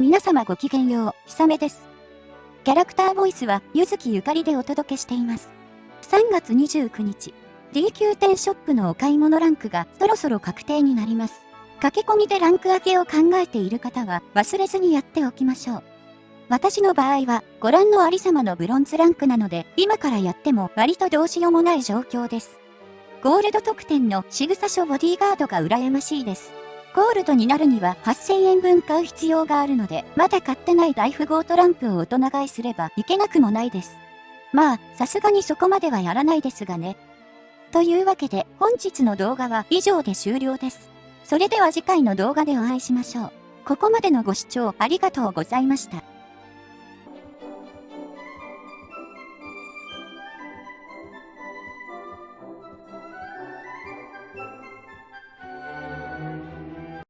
皆様ごきげんよう、ひさめです。キャラクターボイスは、ゆずきゆかりでお届けしています。3月29日、D9 店ショップのお買い物ランクがそろそろ確定になります。駆け込みでランク上げを考えている方は忘れずにやっておきましょう。私の場合は、ご覧のありさまのブロンズランクなので、今からやっても割とどうしようもない状況です。ゴールド特典の仕草書ボディーガードが羨ましいです。ゴールドになるには8000円分買う必要があるので、まだ買ってない大富豪トランプを大人買いすればいけなくもないです。まあ、さすがにそこまではやらないですがね。というわけで、本日の動画は以上で終了です。それでは次回の動画でお会いしましょう。ここまでのご視聴ありがとうございました。